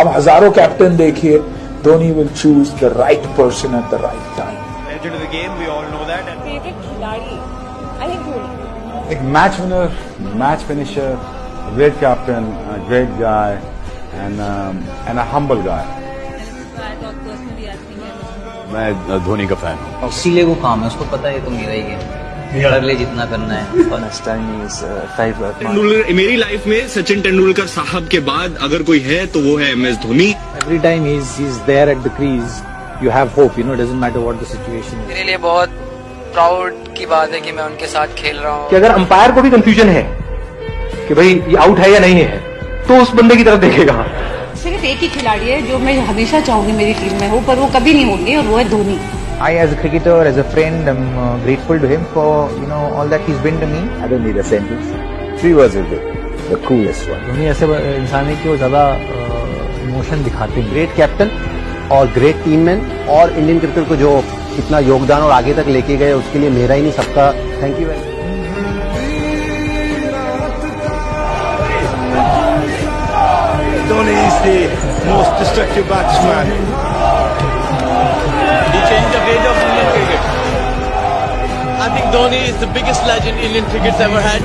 अब हज़ारों कैप्टन देखिए Dhoni will choose the right person at the right time एक match winner match finisher great captain great guy and and a humble guy मैं धोनी का fan हूँ। इसीलिए वो काम है उसको पता है तो मेरा ही है। कर ले जितना करना है। तेंदुलकर मेरी लाइफ में सचिन तेंदुलकर साहब के बाद अगर कोई है तो वो है M S Dhoni. Every time he's he's there at the crease, you have hope. You know, it doesn't matter what the situation is. मेरे लिए बहुत प्राउड की बात है कि मैं उनके साथ खेल रहा हूँ। कि अगर अंपायर को भी कंफ्यूजन है कि भाई ये आउट है या नहीं है तो उस बंदे की तरफ़ देखेगा। सिर्फ़ एक ही खिलाड़ी है जो मैं हमेशा चाहूँगी मेरी टीम में हो पर वो कभी नहीं होंगे और वो है Dhoni. I, as a cricketer, as a friend, am uh, grateful to him for you know all that he's been to me. I don't need a sentence. Three words will do. The coolest one. Dhoni ऐसे इंसान है कि वो ज़्यादा emotion दिखाते हैं great captain और great team man और इंडियन क्रिकेट को जो इतना योगदान और आगे तक लेके गए उसके लिए मेरा ही नहीं सबका thank you very Dhoni is the most destructive batsman. Dhoni is the biggest legend Indian cricket's ever had.